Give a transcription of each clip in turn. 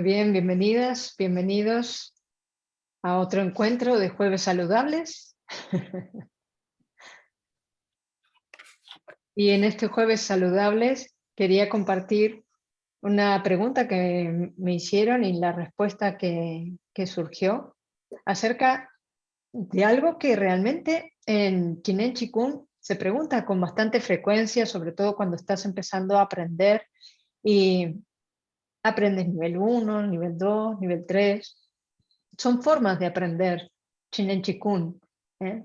Bien, bienvenidas, bienvenidos a otro encuentro de Jueves Saludables. y en este Jueves Saludables quería compartir una pregunta que me hicieron y la respuesta que, surgió acerca de algo que realmente en Chinen Chikung se pregunta con bastante frecuencia, sobre todo cuando estás empezando a aprender y aprendes nivel 1, nivel 2, nivel 3. Son formas de aprender Chinen Chikun. ¿eh?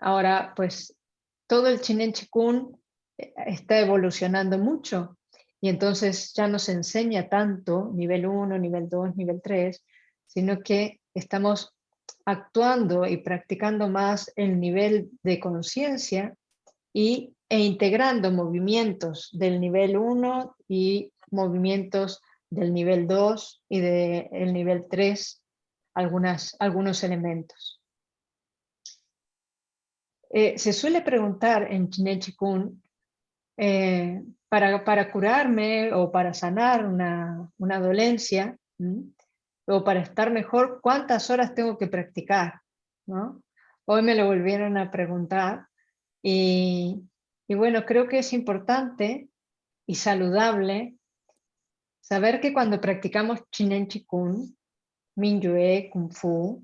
Ahora, pues, todo el Chinen Chikun eh, está evolucionando mucho y entonces ya no se enseña tanto nivel 1, nivel 2, nivel 3, sino que estamos actuando y practicando más el nivel de conciencia e integrando movimientos del nivel 1 y movimientos del nivel 2 y del nivel 3 algunas, algunos elementos. Eh, se suele preguntar en Chine Chikun, eh, para, para, curarme o para sanar una, una dolencia, o para estar mejor, ¿cuántas horas tengo que practicar? Hoy me lo volvieron a preguntar y bueno, creo que es importante y saludable Saber que cuando practicamos Chinen Chikun, Minyue, Kung Fu,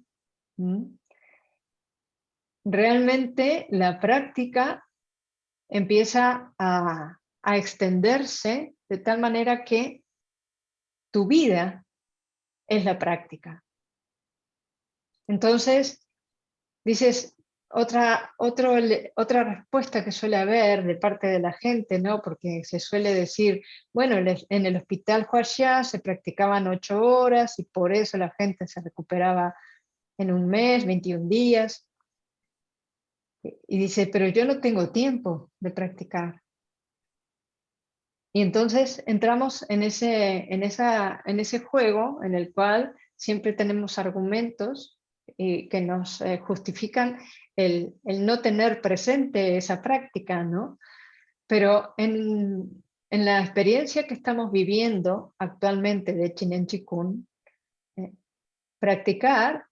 realmente la práctica empieza a, a extenderse de tal manera que tu vida es la práctica. Entonces, dices, otra, otro, otra respuesta que suele haber de parte de la gente, ¿no? porque se suele decir, bueno, en el hospital Huaxia se practicaban ocho horas y por eso la gente se recuperaba en un mes, 21 días. Y dice, pero yo no tengo tiempo de practicar. Y entonces entramos en ese, en, esa, en ese juego en el cual siempre tenemos argumentos y que nos eh, justifican el, no tener presente esa práctica, ¿no? Pero en, la experiencia que estamos viviendo actualmente de Chinen Chikun, eh, practicar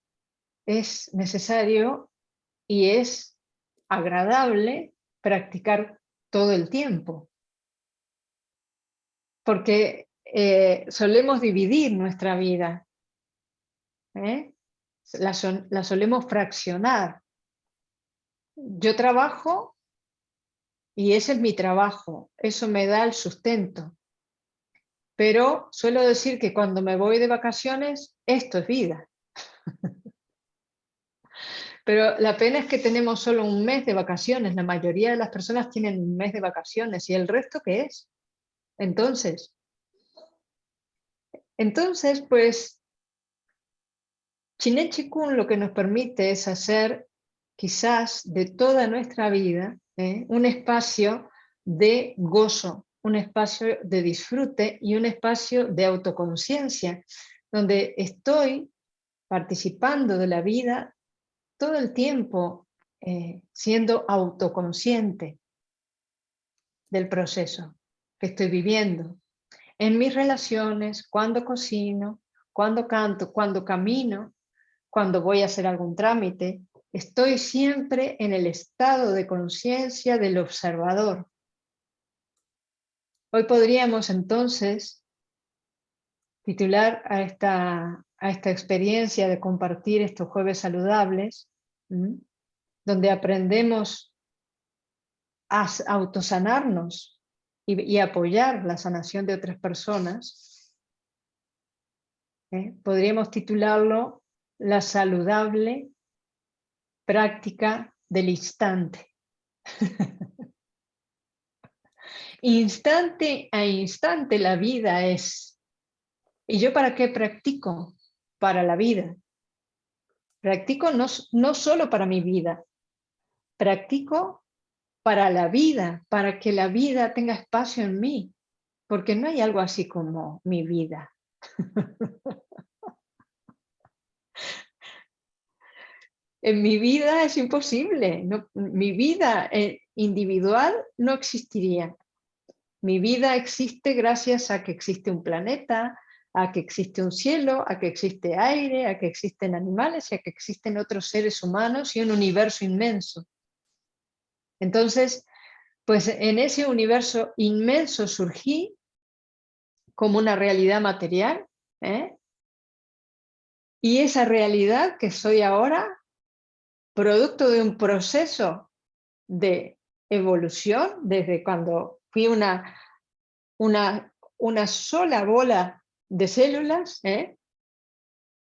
es necesario y es agradable practicar todo el tiempo. Porque eh, solemos dividir nuestra vida. ¿eh? La, la, solemos fraccionar yo trabajo y ese es mi trabajo, eso me da el sustento. Pero suelo decir que cuando me voy de vacaciones, esto es vida. Pero la pena es que tenemos solo un mes de vacaciones, la mayoría de las personas tienen un mes de vacaciones, ¿y el resto qué es? Entonces, entonces pues, Chikun lo que nos permite es hacer quizás de toda nuestra vida, ¿eh? un espacio de gozo, un espacio de disfrute y un espacio de autoconciencia, donde estoy participando de la vida todo el tiempo eh, siendo autoconsciente del proceso que estoy viviendo. En mis relaciones, cuando cocino, cuando canto, cuando camino, cuando voy a hacer algún trámite, Estoy siempre en el estado de conciencia del observador. Hoy podríamos entonces titular a esta, a esta experiencia de compartir estos jueves saludables, donde aprendemos a autosanarnos y, y, apoyar la sanación de otras personas. ¿eh? Podríamos titularlo La saludable práctica del instante. instante a instante la vida es. ¿Y yo para qué practico? Para la vida. Practico no, no solo para mi vida, practico para la vida, para que la vida tenga espacio en mí, porque no hay algo así como mi vida. En mi vida es imposible, mi vida eh, individual no existiría. Mi vida existe gracias a que existe un planeta, a que existe un cielo, a que existe aire, a que existen animales y a que existen otros seres humanos y un universo inmenso. Entonces, pues en ese universo inmenso surgí como una realidad material, ¿eh? y esa realidad que soy ahora, producto de un proceso de evolución, desde cuando fui una, una, una sola bola de células, ¿eh?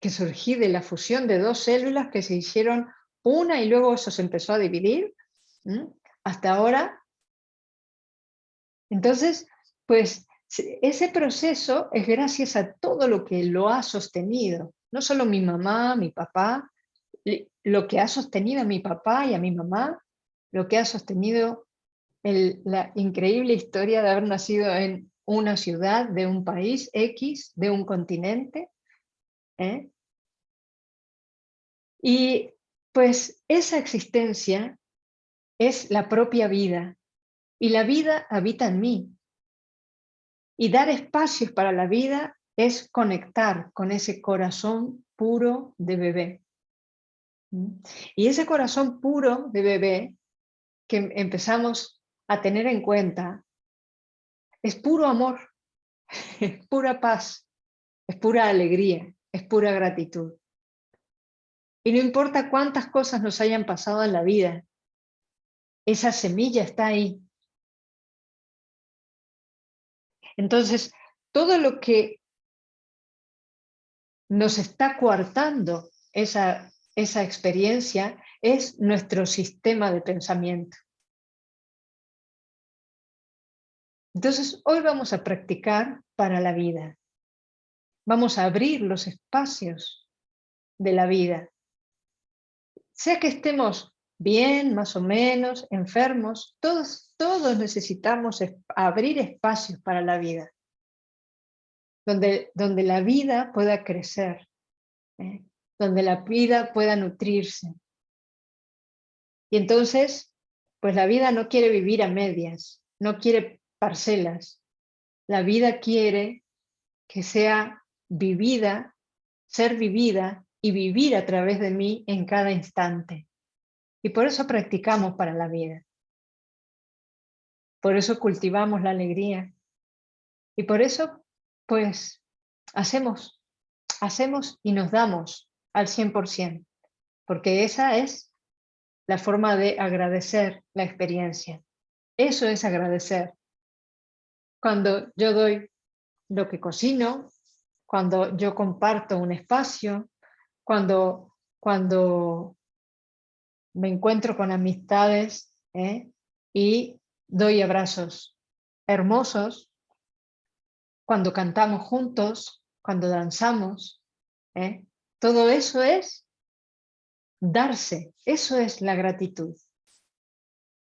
que surgí de la fusión de dos células que se hicieron una y luego eso se empezó a dividir, hasta ahora. Entonces, pues ese proceso es gracias a todo lo que lo ha sostenido, no solo mi mamá, mi papá, lo que ha sostenido a mi papá y a mi mamá, lo que ha sostenido la increíble historia de haber nacido en una ciudad, de un país X, de un continente. ¿eh? Y pues esa existencia es la propia vida, y la vida habita en mí. Y dar espacios para la vida es conectar con ese corazón puro de bebé. Y ese corazón puro de bebé que empezamos a tener en cuenta es puro amor, es pura paz, es pura alegría, es pura gratitud. Y no importa cuántas cosas nos hayan pasado en la vida, esa semilla está ahí. Entonces, todo lo que nos está coartando esa, esa experiencia es nuestro sistema de pensamiento. Entonces, hoy vamos a practicar para la vida. Vamos a abrir los espacios de la vida. Sea que estemos bien, más o menos, enfermos, todos, todos necesitamos abrir espacios para la vida. Donde, donde la vida pueda crecer, ¿eh? Donde la vida pueda nutrirse. Y entonces, pues la vida no quiere vivir a medias, no quiere parcelas. La vida quiere que sea vivida, ser vivida y vivir a través de mí en cada instante. Y por eso practicamos para la vida. Por eso cultivamos la alegría. Y por eso, pues, hacemos, hacemos y nos damos al 100%, porque esa es la forma de agradecer la experiencia. Eso es agradecer cuando yo doy lo que cocino, cuando yo comparto un espacio, cuando, cuando me encuentro con amistades ¿eh? y doy abrazos hermosos, cuando cantamos juntos, cuando danzamos, ¿eh? Todo eso es darse, eso es la gratitud.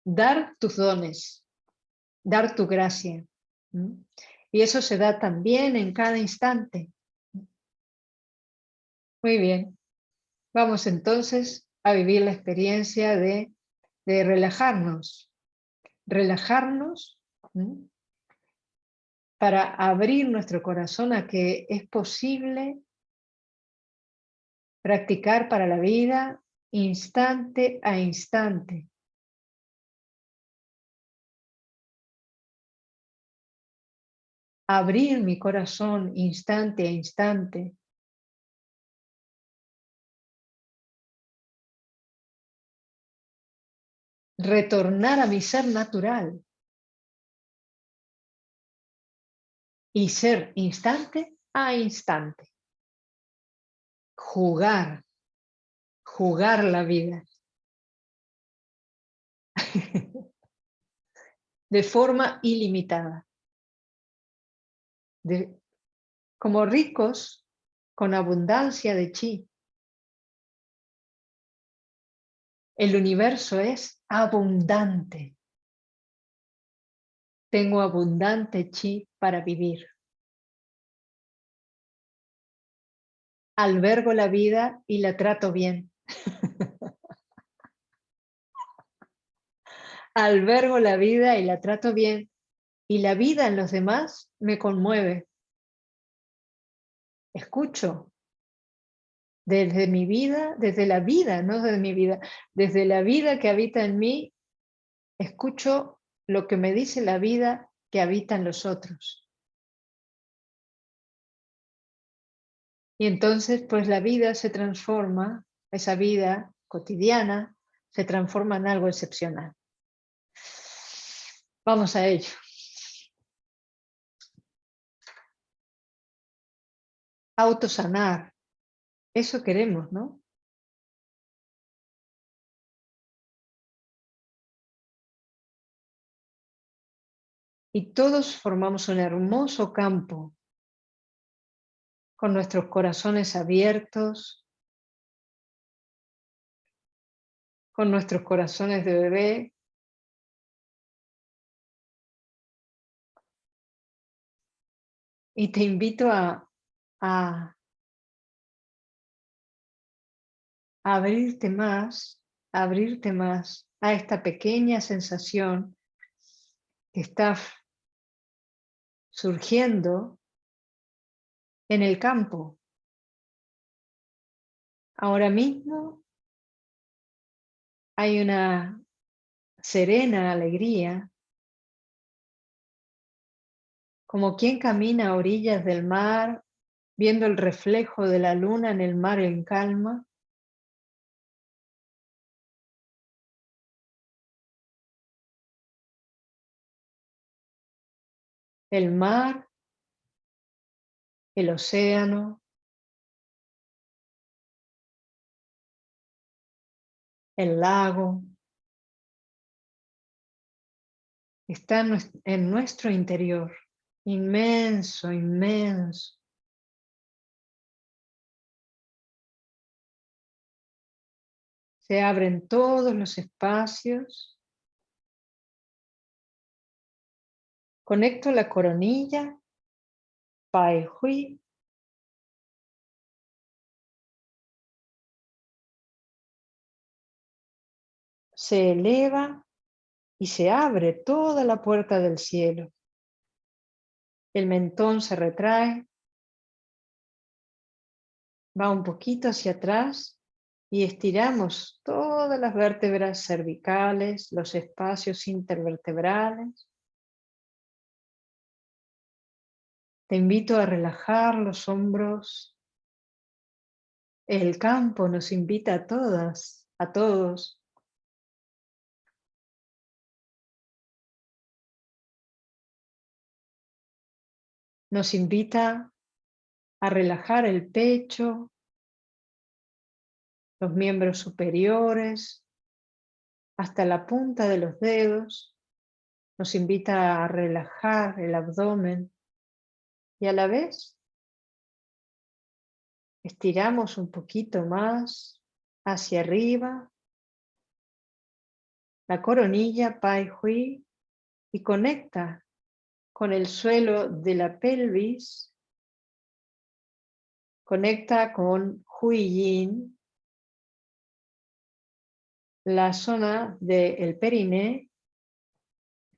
Dar tus dones, dar tu gracia. Y eso se da también en cada instante. Muy bien. Vamos entonces a vivir la experiencia de, de relajarnos. Relajarnos para abrir nuestro corazón a que es posible practicar para la vida instante a instante. abrir mi corazón instante a instante. Retornar a mi ser natural. Y ser instante a instante. Jugar, jugar la vida. de forma ilimitada como ricos con abundancia de chi. El universo es abundante. Tengo abundante chi para vivir. Albergo la vida y la trato bien. Albergo la vida y la trato bien y la vida en los demás me conmueve. escucho desde mi vida, desde la vida, no desde mi vida, desde la vida que habita en mí, escucho lo que me dice la vida que habita en los otros. Y entonces, pues la vida se transforma, esa vida cotidiana, se transforma en algo excepcional. Vamos a ello. Autosanar. Eso queremos, ¿no? Y todos formamos un hermoso campo con nuestros corazones abiertos, con nuestros corazones de bebé, y te invito a, a, abrirte más, abrirte más a esta pequeña sensación que está surgiendo en el campo. Ahora mismo hay una serena alegría, como quien camina a orillas del mar, viendo el reflejo de la luna en el mar en calma. El mar el océano, el lago, está en nuestro interior, inmenso, inmenso. Se abren todos los espacios. Conecto la coronilla Pai Hui. Se eleva y se abre toda la puerta del cielo. El mentón se retrae, va un poquito hacia atrás y estiramos todas las vértebras cervicales, los espacios intervertebrales. Te invito a relajar los hombros. El campo nos invita a todas, a todos. Nos invita a relajar el pecho, los miembros superiores, hasta la punta de los dedos. Nos invita a relajar el abdomen, y a la vez estiramos un poquito más hacia arriba la coronilla Pai Hui y conecta con el suelo de la pelvis, conecta con Hui Yin, la zona del periné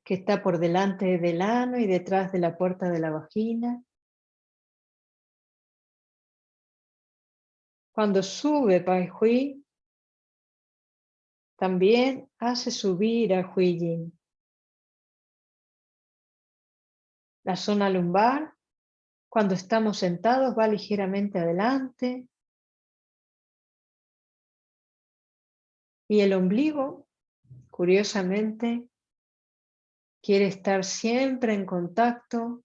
que está por delante del ano y detrás de la puerta de la vagina. Cuando sube Pai Hui, también hace subir a Hui Yin. La zona lumbar, cuando estamos sentados, va ligeramente adelante. Y el ombligo, curiosamente, quiere estar siempre en contacto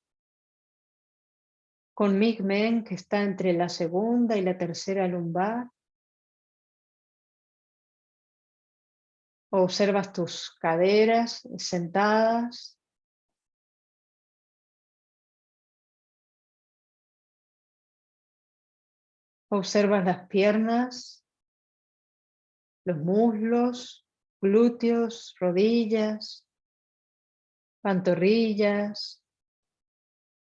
con Migmen que está entre la segunda y la tercera lumbar. Observas tus caderas sentadas. Observas las piernas, los muslos, glúteos, rodillas, pantorrillas,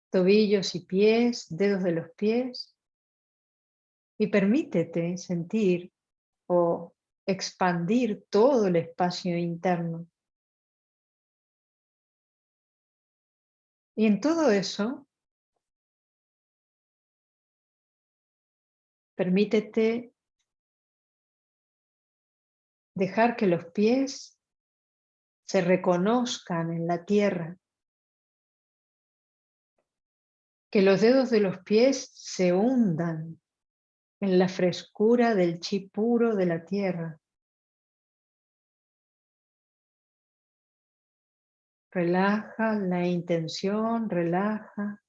tobillos y pies, dedos de los pies, y permítete sentir o expandir todo el espacio interno. Y en todo eso, Permítete dejar que los pies se reconozcan en la tierra. Que los dedos de los pies se hundan en la frescura del chi puro de la tierra. Relaja la intención, relaja.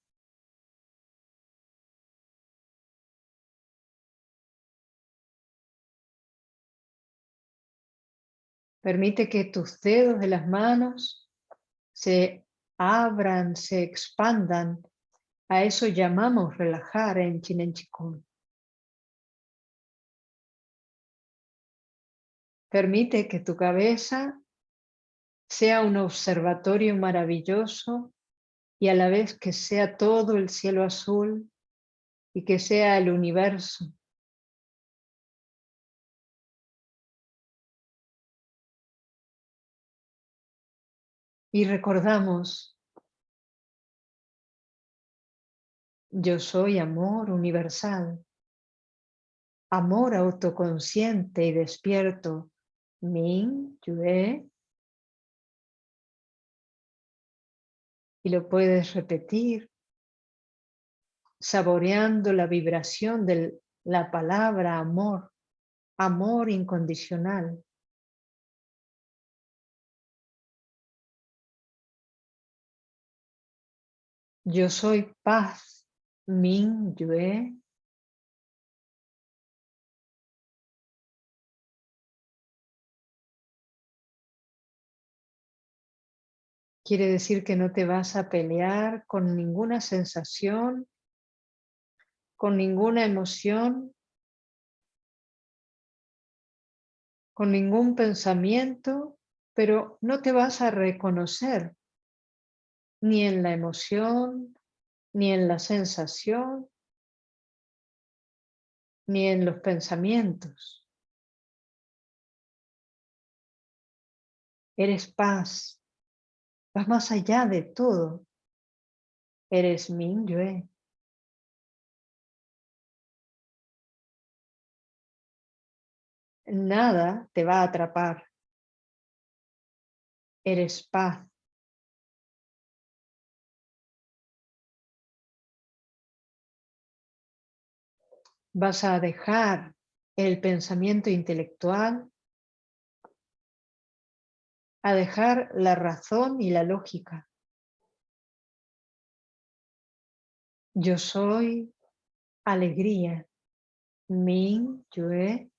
Permite que tus dedos de las manos se abran, se expandan. A eso llamamos relajar en Chinen Chikung. Permite que tu cabeza sea un observatorio maravilloso y a la vez que sea todo el cielo azul y que sea el universo. Y recordamos, yo soy amor universal, amor autoconsciente y despierto, Min, Yue, y lo puedes repetir saboreando la vibración de la palabra amor, amor incondicional. Yo soy paz, Min Yue. Quiere decir que no te vas a pelear con ninguna sensación, con ninguna emoción, con ningún pensamiento, pero no te vas a reconocer ni en la emoción, ni en la sensación, ni en los pensamientos. Eres paz, Vas más allá de todo. Eres Yue. Nada te va a atrapar. Eres paz. Vas a dejar el pensamiento intelectual a dejar la razón y la lógica. Yo soy alegría. Min, Yue.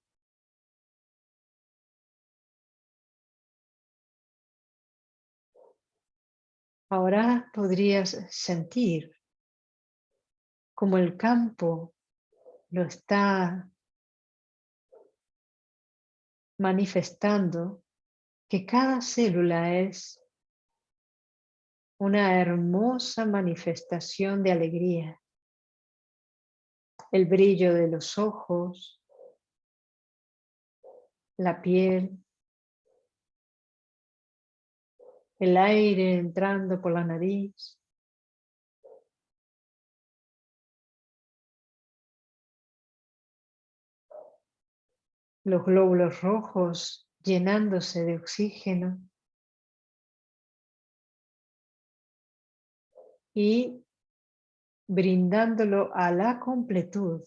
Ahora podrías sentir como el campo lo está manifestando que cada célula es una hermosa manifestación de alegría. El brillo de los ojos, la piel, el aire entrando por la nariz, los glóbulos rojos llenándose de oxígeno y brindándolo a la completud,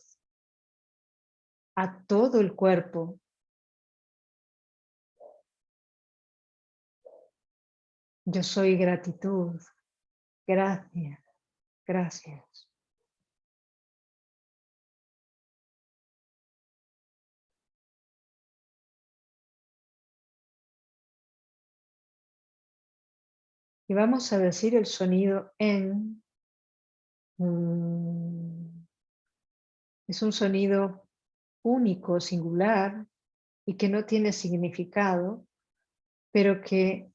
a todo el cuerpo. Yo soy gratitud. Gracias, gracias. Y vamos a decir el sonido en. Mm, es un sonido único, singular, y que no tiene significado, pero que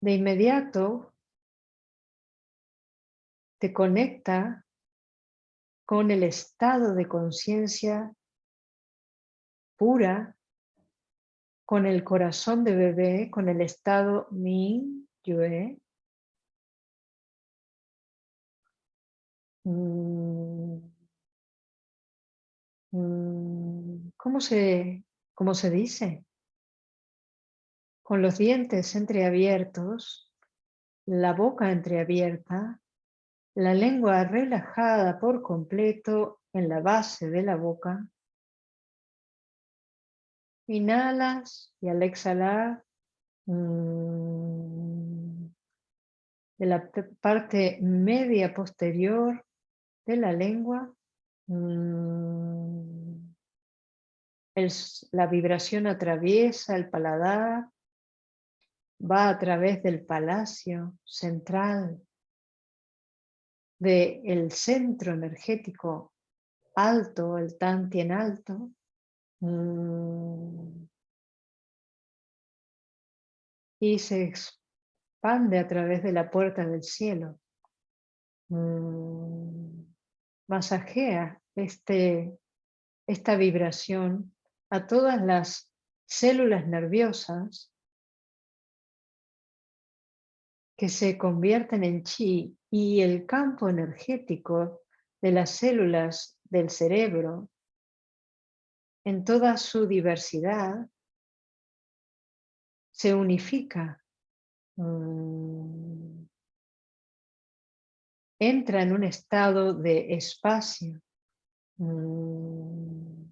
de inmediato te conecta con el estado de conciencia pura con el corazón de bebé, con el estado Min, Yue. Mm, mm, ¿Cómo se, cómo se dice? Con los dientes entreabiertos, la boca entreabierta, la lengua relajada por completo en la base de la boca. Inhalas y al exhalar mm, de la parte media posterior de la lengua mm, la vibración atraviesa el paladar va a través del palacio central del centro energético alto, el Tantien alto, y se expande a través de la puerta del cielo. Mm, masajea este, esta vibración a todas las células nerviosas que se convierten en chi y el campo energético de las células del cerebro en toda su diversidad se unifica, mm, entra en un estado de espacio. Mm,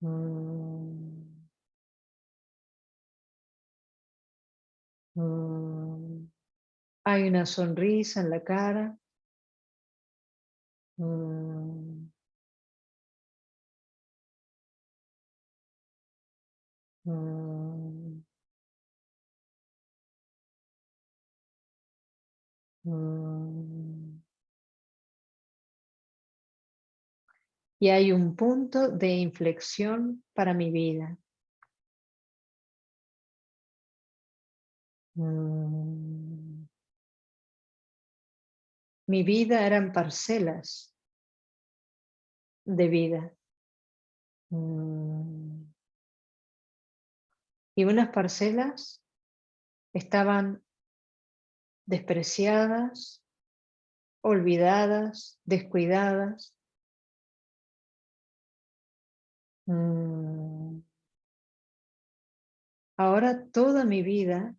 mm. Mm. Hay una sonrisa en la cara. Mm. Mm. Y hay un punto de inflexión para mi vida. Mm. Mi vida eran parcelas de vida. Mm. Y unas parcelas estaban despreciadas, olvidadas, descuidadas, Mm. Ahora toda mi vida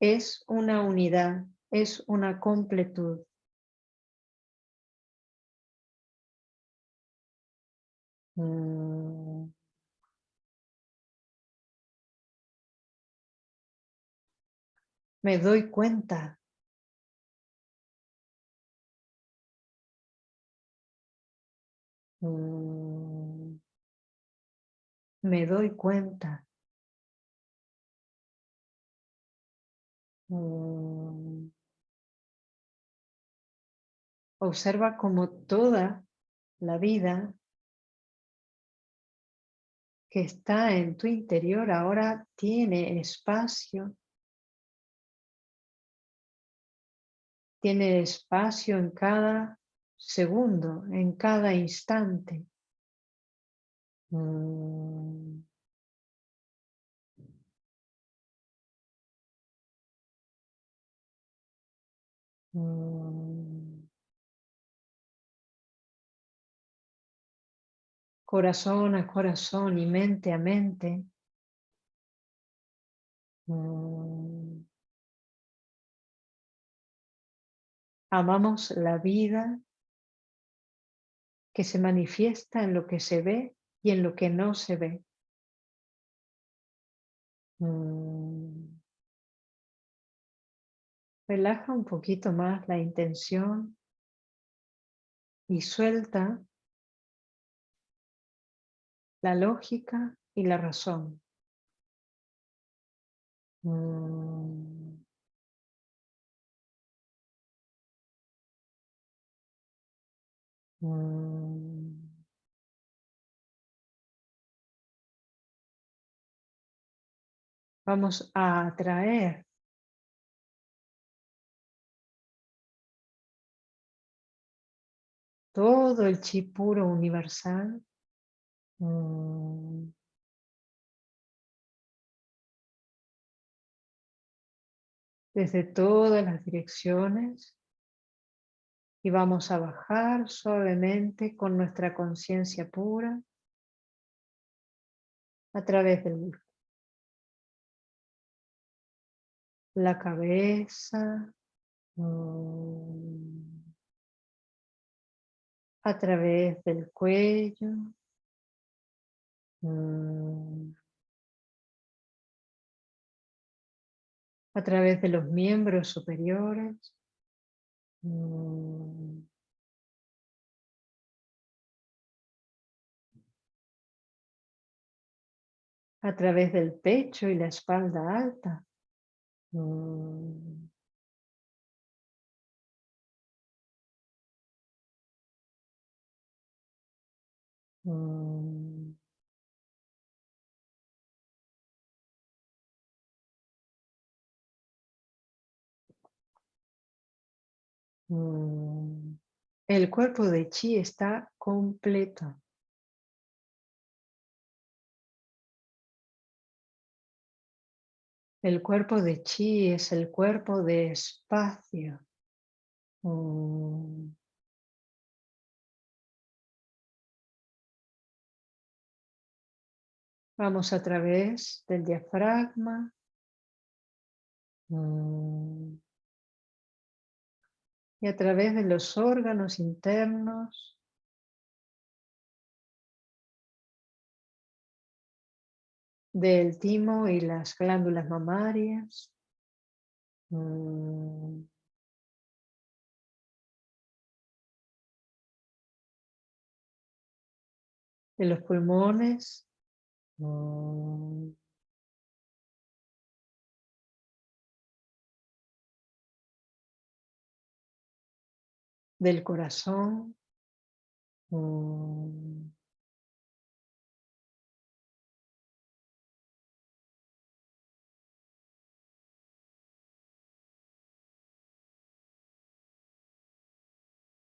es una unidad, es una completud. Mm. Me doy cuenta mm me doy cuenta. Mm. Observa como toda la vida que está en tu interior ahora tiene espacio. Tiene espacio en cada segundo, en cada instante. Mm. Corazón a corazón y mente a mente. Mm. Amamos la vida que se manifiesta en lo que se ve y en lo que no se ve. Relaja un poquito más la intención y suelta la lógica y la razón. Mm. Mm. Vamos a atraer todo el chi puro universal. Mm. Desde todas las direcciones. Y vamos a bajar suavemente con nuestra conciencia pura a través del la cabeza, mm, a través del cuello, mm, a través de los miembros superiores, mm, a través del pecho y la espalda alta. Mm. Mm. Mm. El cuerpo de chi está completo. El cuerpo de chi es el cuerpo de espacio. Mm. Vamos a través del diafragma. Mm. Y a través de los órganos internos. del timo y las glándulas mamarias. Mm. De los pulmones. Mm. Del corazón. Mm.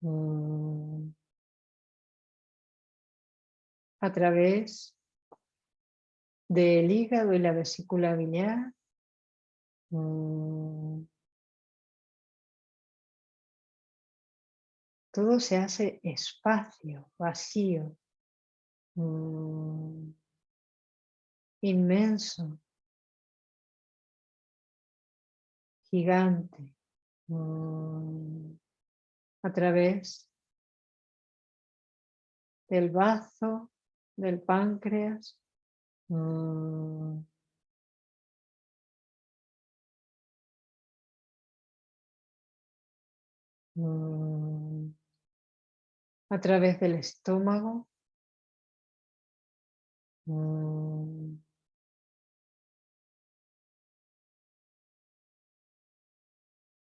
Mm. a través del hígado y la vesícula biliar. Mm. Todo se hace espacio, vacío, mm. inmenso, gigante a través del bazo, del páncreas. Mm. Mm. A través del estómago. Mm.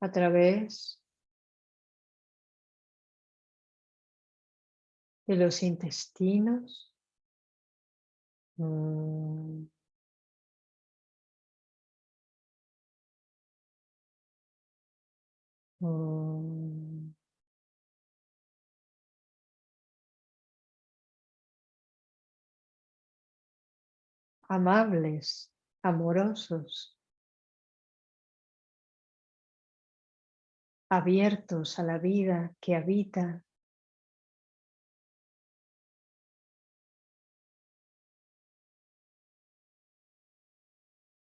A través de los intestinos. Mm. Mm. Amables, amorosos, abiertos a la vida que habita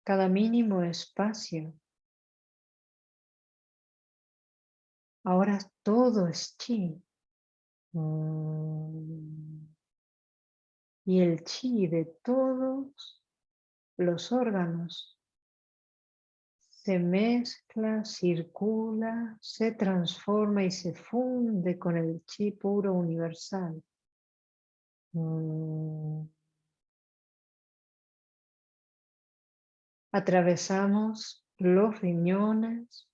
cada mínimo espacio. Ahora todo es chi. Mm. Y el chi de todos los órganos se mezcla, circula, se transforma y se funde con el chi puro universal. Mm. Atravesamos los riñones,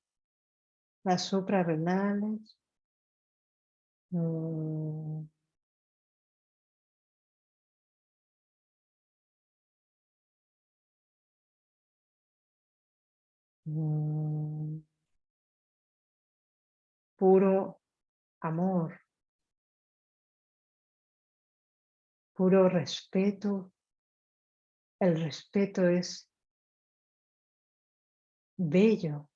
las suprarrenales, mm. Puro amor, puro respeto. El respeto es bello.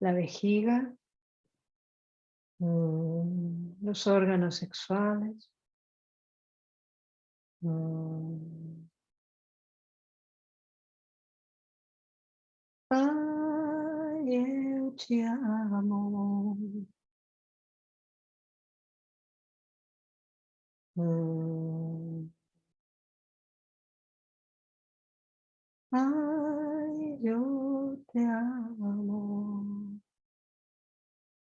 La vejiga, mm, los órganos sexuales. Mm. Ay, eu te amo. Ay, yo te amo.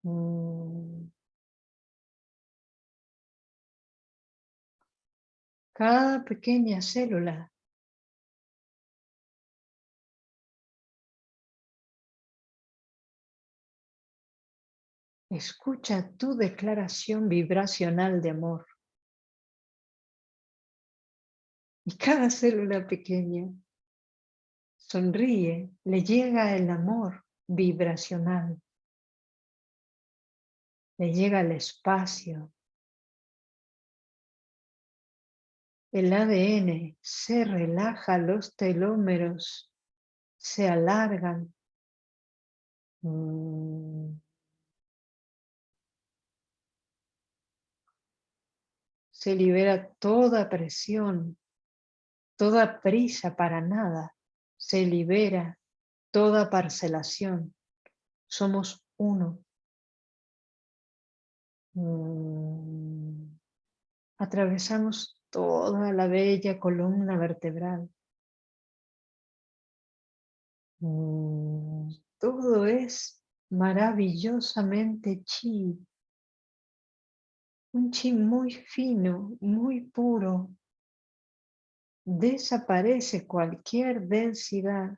Mm. Cada pequeña célula Escucha tu declaración vibracional de amor. Cada célula pequeña sonríe, le llega el amor vibracional. Le llega el espacio. El ADN se relaja, los telómeros se alargan. Mm. se libera toda presión, toda prisa para nada, se libera toda parcelación. Somos uno. Mm. Atravesamos toda la bella columna vertebral. Mm. Todo es maravillosamente chi, un chi muy fino, muy puro. Desaparece cualquier densidad.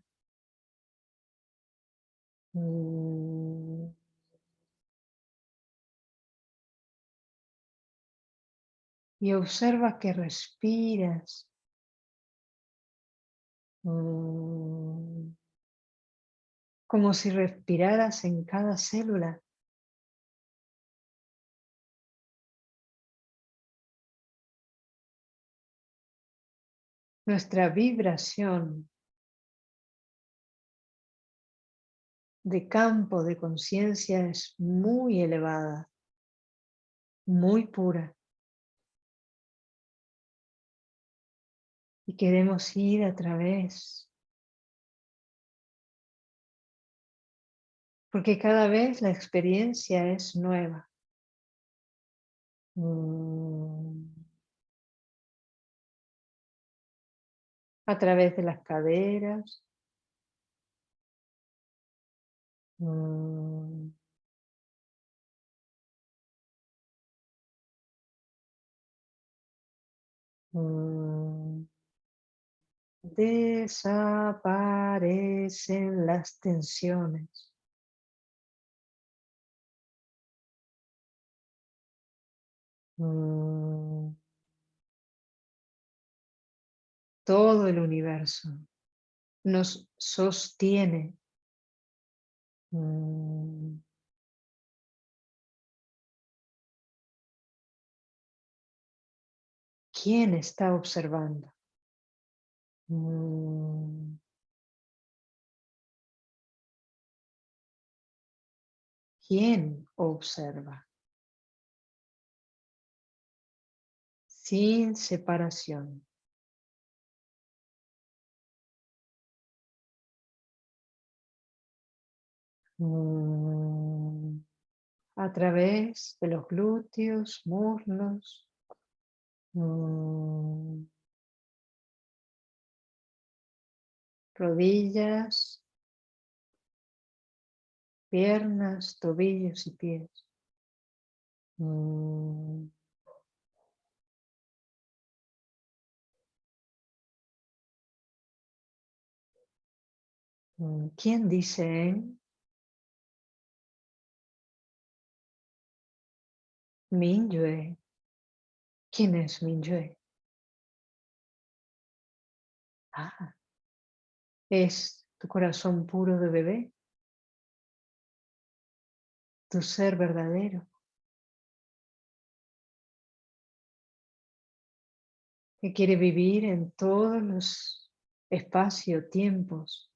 Mm. Y observa que respiras. Mm. Como si respiraras en cada célula. Nuestra vibración de campo de conciencia es muy elevada, muy pura. Y queremos ir a través. Porque cada vez la experiencia es nueva. Mm. A través de las caderas. Mm. Mm. Desaparecen las tensiones. Mm todo el universo nos sostiene. Mm. ¿Quién está observando? Mm. ¿Quién observa? Sin separación. A través de los glúteos, muslos, mm, rodillas, piernas, tobillos y pies. Mm. ¿Quién dice Minyue. ¿Quién es Minyue? Ah, es tu corazón puro de bebé. tu ser verdadero. Que quiere vivir en todos los espacio-tiempos.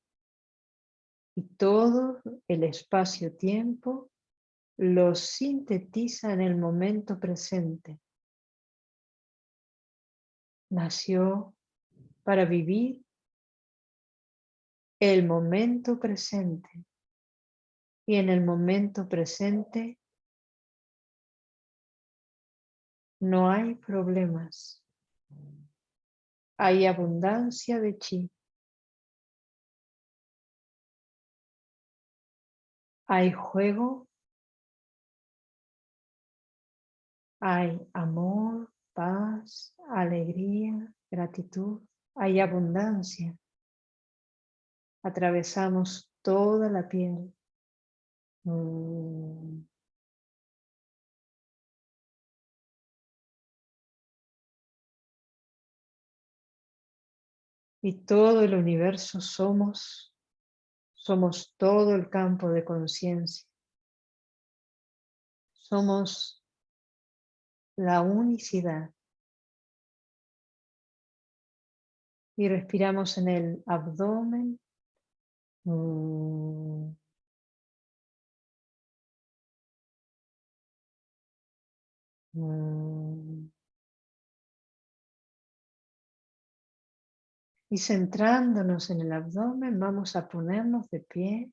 Y todo el espacio-tiempo lo sintetiza en el momento presente. Nació para vivir el momento presente. Y en el momento presente no hay problemas. Hay abundancia de chi. Hay juego. Hay amor, paz, alegría, gratitud. Hay abundancia. Atravesamos toda la piel. Mm. Y todo el universo somos, somos todo el campo de conciencia. Somos la unicidad. Y respiramos en el abdomen. Y centrándonos en el abdomen, vamos a ponernos de pie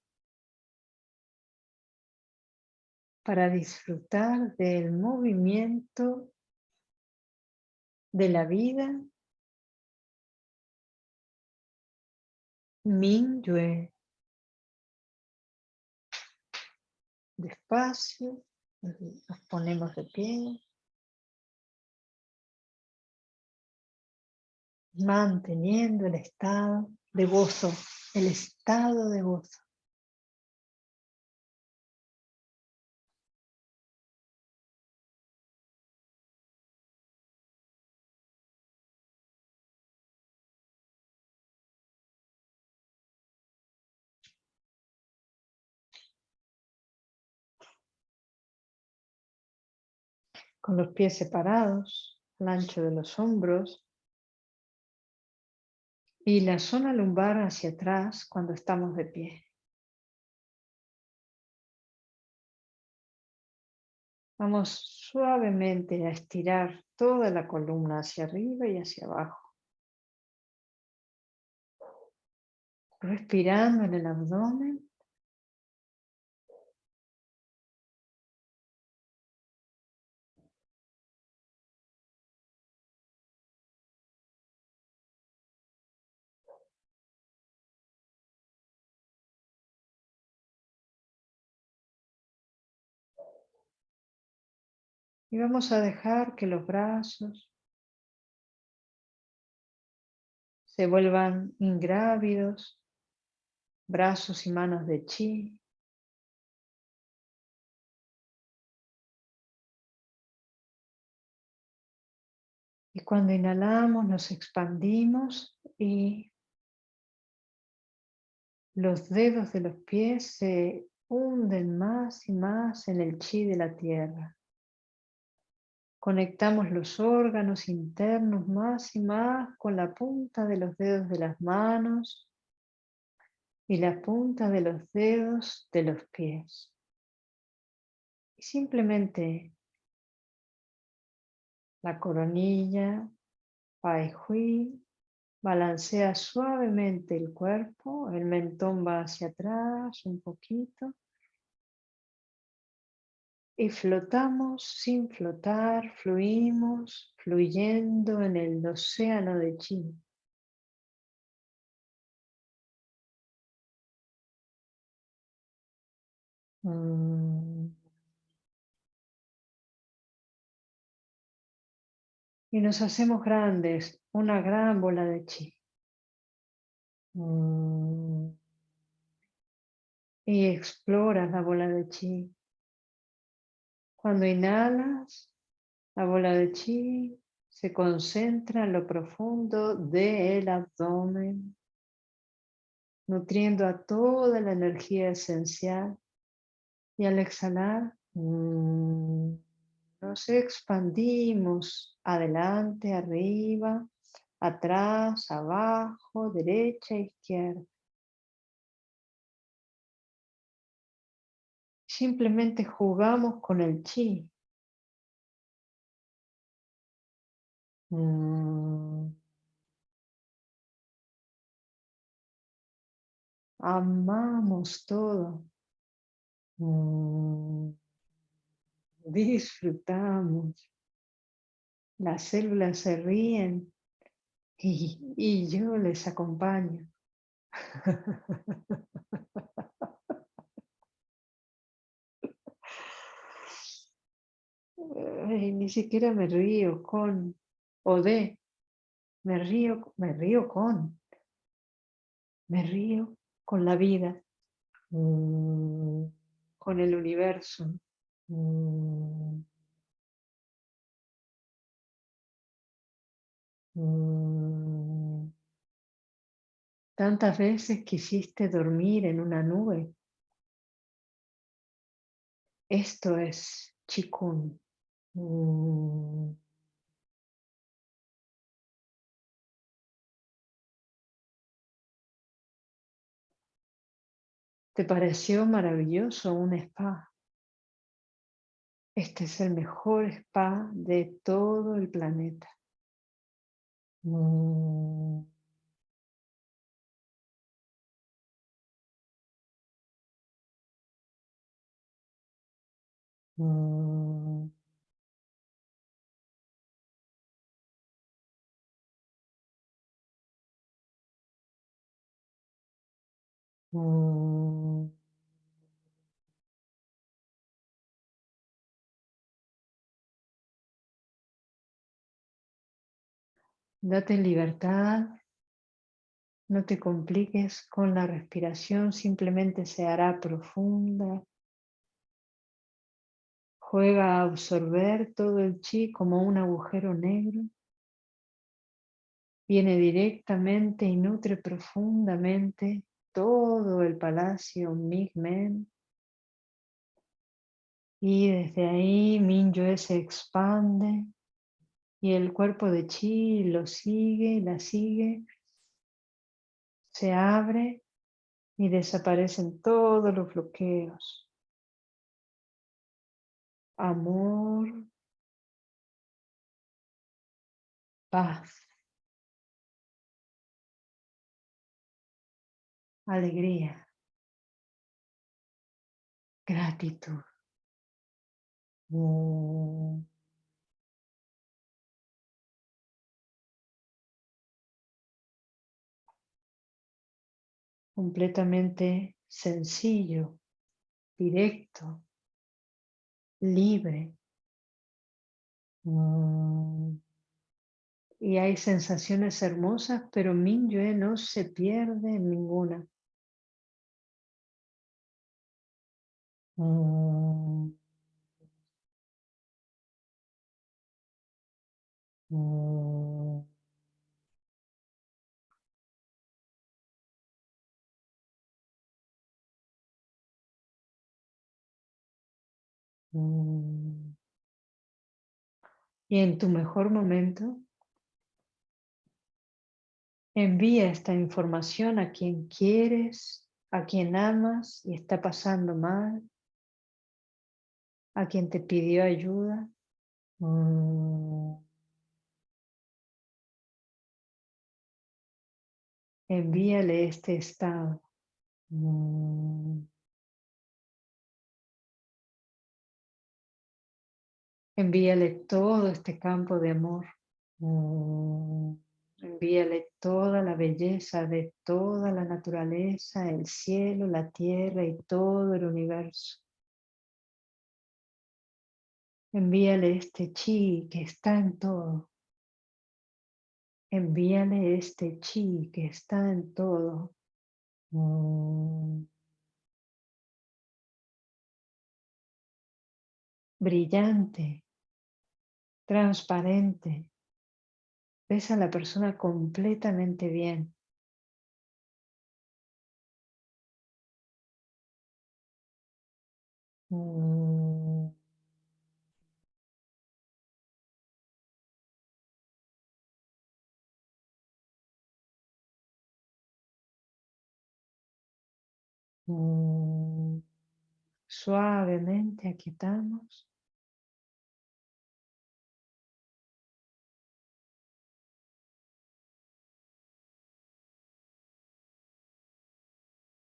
para disfrutar del movimiento de la vida Yue. Despacio, nos ponemos de pie. Manteniendo el estado de gozo, el estado de gozo. Con los pies separados, al ancho de los hombros y la zona lumbar hacia atrás cuando estamos de pie. Vamos suavemente a estirar toda la columna hacia arriba y hacia abajo. Respirando en el abdomen Y vamos a dejar que los brazos se vuelvan ingrávidos, brazos y manos de chi. Y cuando inhalamos nos expandimos y los dedos de los pies se hunden más y más en el chi de la tierra. Conectamos los órganos internos más y más con la punta de los dedos de las manos y la punta de los dedos de los pies. Y simplemente la coronilla, Hui, balancea suavemente el cuerpo, el mentón va hacia atrás un poquito y flotamos sin flotar, fluimos, fluyendo en el océano de chi. Mm. Y nos hacemos grandes, una gran bola de chi. Mm. Y exploras la bola de chi. Cuando inhalas, la bola de chi se concentra en lo profundo del abdomen, nutriendo a toda la energía esencial Y al exhalar, mm, nos expandimos adelante, arriba, atrás, abajo, derecha, izquierda. Simplemente jugamos con el chi. Mm. Amamos todo. Mm. Disfrutamos. Las células se ríen y, y yo les acompaño. ni siquiera me río con o de, me río, me río con, me río con la vida, mm, con el universo. Mm, mm. Tantas veces quisiste dormir en una nube. Esto es chikun. ¿Te pareció maravilloso un spa? Este es el mejor spa de todo el planeta. Mm. Mm. Date libertad, no te compliques con la respiración, simplemente se hará profunda. Juega a absorber todo el chi como un agujero negro. Viene directamente y nutre profundamente todo el palacio Migmen. Y desde ahí Mingyue se expande y el cuerpo de Chi lo sigue la sigue. Se abre y desaparecen todos los bloqueos. Amor, paz. Alegría, gratitud. Mm. completamente sencillo, directo, libre. Mm. Y hay sensaciones hermosas, pero Minyue no se pierde en ninguna. Mm. Mm. Mm. Y en tu mejor momento, envía esta información a quien quieres, a quien amas y está pasando mal, a quien te pidió ayuda. Mm. Envíale este estado. Mm. Envíale todo este campo de amor. Mm. Envíale toda la belleza de toda la naturaleza, el cielo, la tierra y todo el universo. Envíale este chi que está en todo. Envíale este chi que está en todo. Mm. Brillante, transparente. Ves a la persona completamente bien. Mm. Mm. Suavemente aquietamos.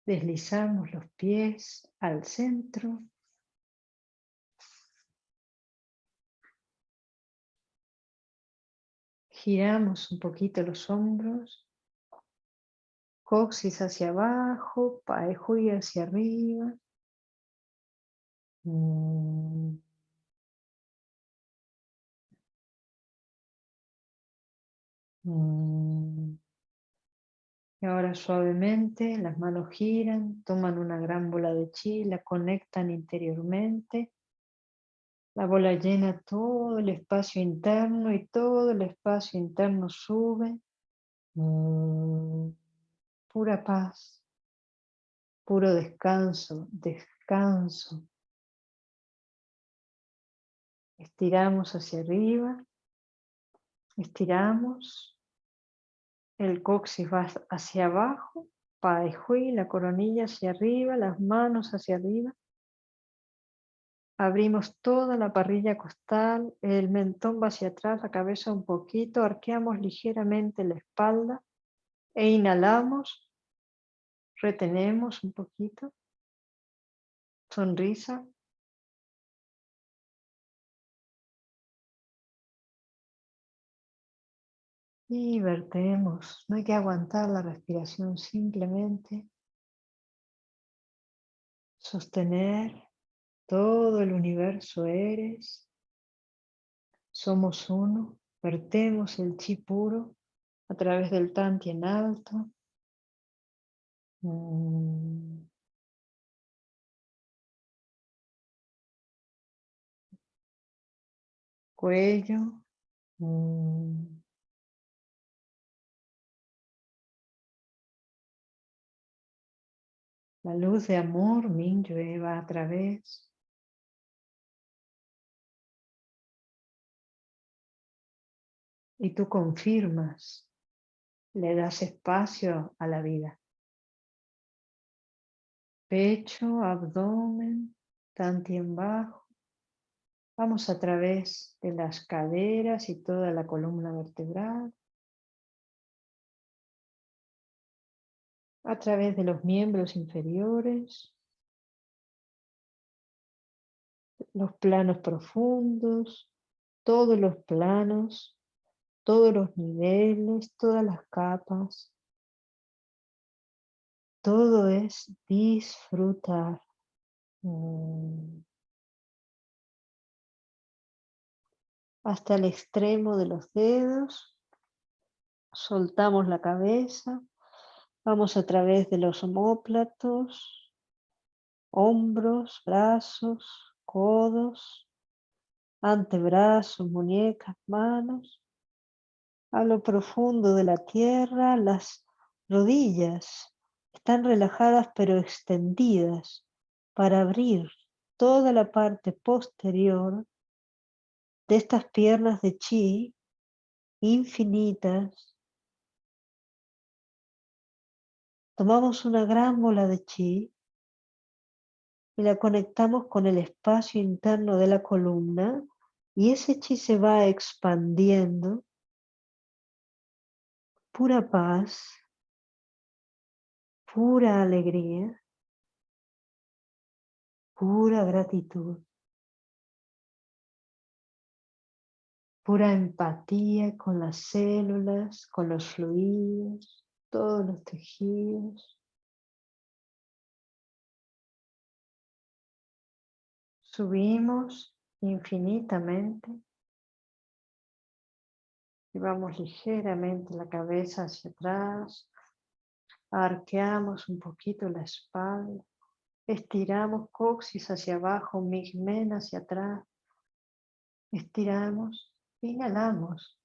Deslizamos los pies al centro. Giramos un poquito los hombros. Coxis hacia abajo, paejuy hacia arriba. Mm. Mm. Y ahora suavemente las manos giran, toman una gran bola de chi, la conectan interiormente. La bola llena todo el espacio interno y todo el espacio interno sube. Mm, pura paz, puro descanso, descanso. Estiramos hacia arriba, estiramos el coxis va hacia abajo, Hui, la coronilla hacia arriba, las manos hacia arriba. Abrimos toda la parrilla costal, el mentón va hacia atrás, la cabeza un poquito, arqueamos ligeramente la espalda e inhalamos, retenemos un poquito, sonrisa, Y vertemos, no hay que aguantar la respiración, simplemente sostener todo el universo eres, somos uno, vertemos el chi puro a través del tanti en alto. Mm. Cuello. Mm. La luz de amor Mingyue va a través y tú confirmas, le das espacio a la vida. Pecho, abdomen, en bajo. Vamos a través de las caderas y toda la columna vertebral. a través de los miembros inferiores, los planos profundos, todos los planos, todos los niveles, todas las capas. Todo es disfrutar. Mm. Hasta el extremo de los dedos. Soltamos la cabeza. Vamos a través de los homóplatos, hombros, brazos, codos, antebrazos, muñecas, manos. A lo profundo de la tierra, las rodillas están relajadas pero extendidas para abrir toda la parte posterior de estas piernas de chi infinitas Tomamos una gran bola de chi y la conectamos con el espacio interno de la columna y ese chi se va expandiendo. Pura paz, pura alegría, pura gratitud, pura empatía con las células, con los fluidos todos los tejidos. Subimos infinitamente. Llevamos ligeramente la cabeza hacia atrás. Arqueamos un poquito la espalda. Estiramos coxis hacia abajo, migmen hacia atrás. Estiramos, inhalamos.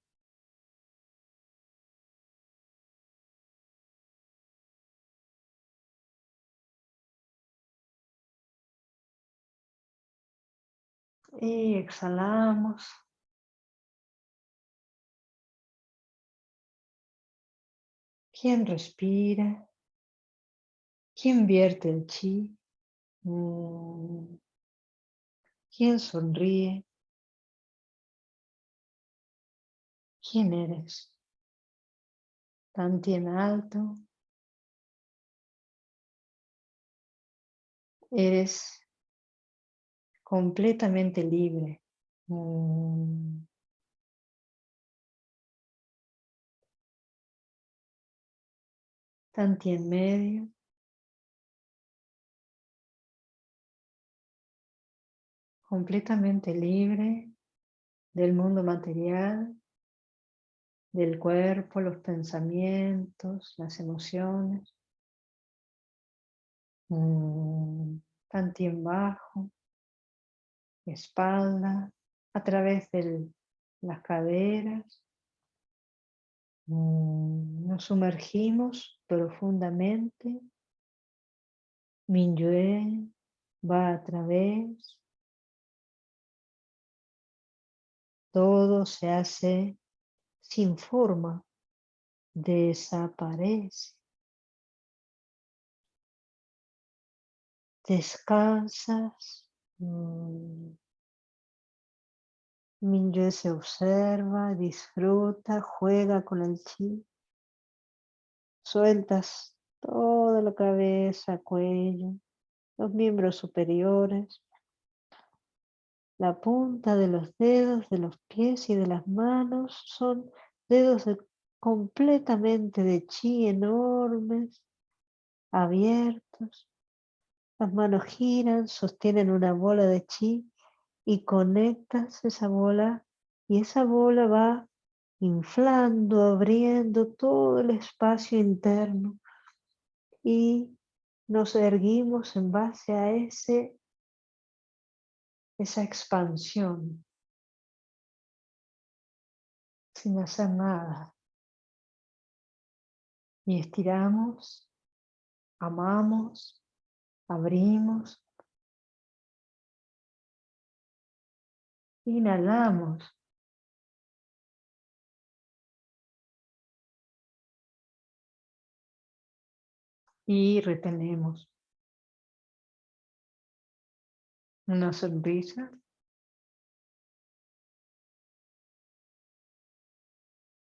Y exhalamos. ¿Quién respira? ¿Quién vierte el chi? Mm. ¿Quién sonríe? ¿Quién eres? Tantien alto. Eres completamente libre. Mm. Tanti en medio. Completamente libre del mundo material, del cuerpo, los pensamientos, las emociones. Mm, en bajo, espalda, a través de las caderas. Mm, nos sumergimos profundamente. Minyue va a través. Todo se hace sin forma, desaparece. Descansas. Mm. Minyue se observa, disfruta, juega con el chi. Sueltas toda la cabeza, cuello, los miembros superiores, la punta de los dedos de los pies y de las manos son dedos completamente de chi enormes, abiertos. Las manos giran, sostienen una bola de chi y conectas esa bola y esa bola va inflando, abriendo todo el espacio interno y nos erguimos en base a ese, esa expansión sin hacer nada. Y estiramos, amamos, abrimos, Inhalamos. Y retenemos. Una sonrisa.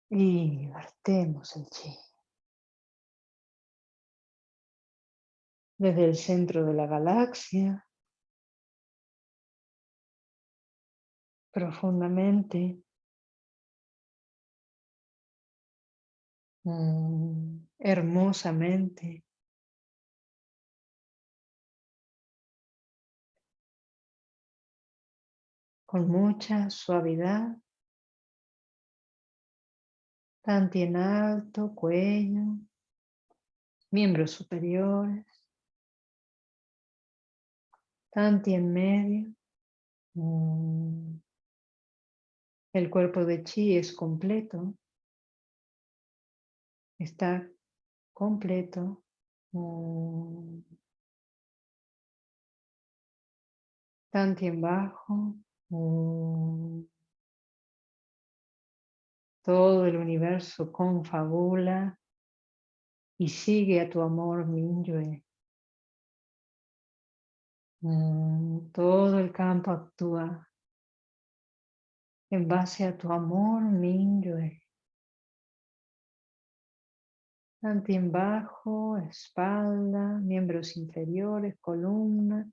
Y vertemos el chi. Desde el centro de la galaxia profundamente. Mm, hermosamente. Con mucha suavidad. Tanto en alto, cuello, miembros superiores. Tanto en medio. Mm. El cuerpo de chi es completo. Está completo. Mm. Tanti en bajo. Mm. Todo el universo confabula y sigue a tu amor Minyue. Mm. Todo el campo actúa en base a tu amor Minyue. en bajo, espalda, miembros inferiores, columna.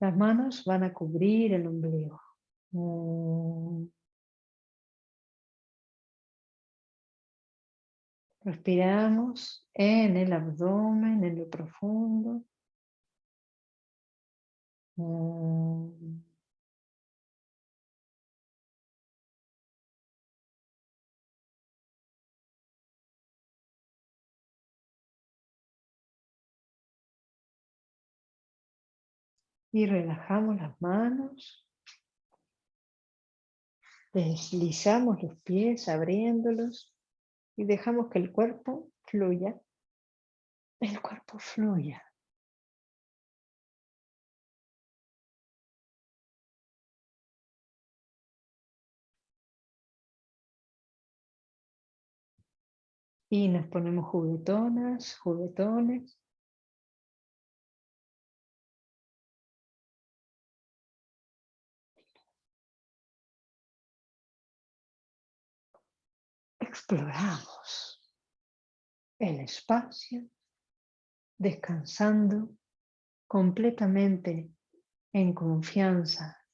Las manos van a cubrir el ombligo. Mm. Respiramos en el abdomen, en lo profundo. Mm. Y relajamos las manos. Deslizamos los pies abriéndolos y dejamos que el cuerpo fluya. El cuerpo fluya. Y nos ponemos juguetonas, juguetones. Exploramos el espacio, descansando completamente en confianza.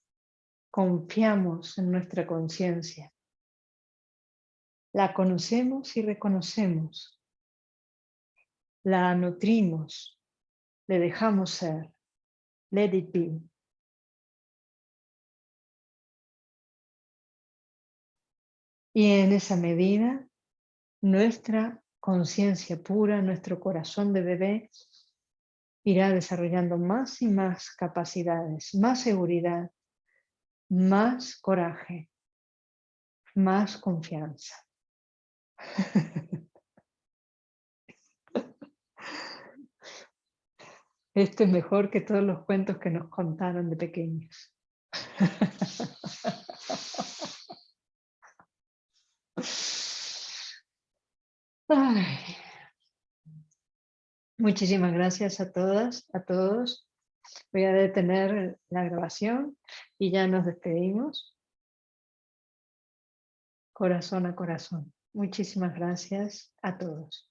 Confiamos en nuestra conciencia. La conocemos y reconocemos. La nutrimos. Le dejamos ser. Let it be. Y en esa medida, nuestra conciencia pura, nuestro corazón de bebé, irá desarrollando más y más capacidades, más seguridad, más coraje, más confianza. Esto es mejor que todos los cuentos que nos contaron de pequeños. Muchísimas gracias a todas, a todos. Voy a detener la grabación y ya nos despedimos. Corazón a corazón. Muchísimas gracias a todos.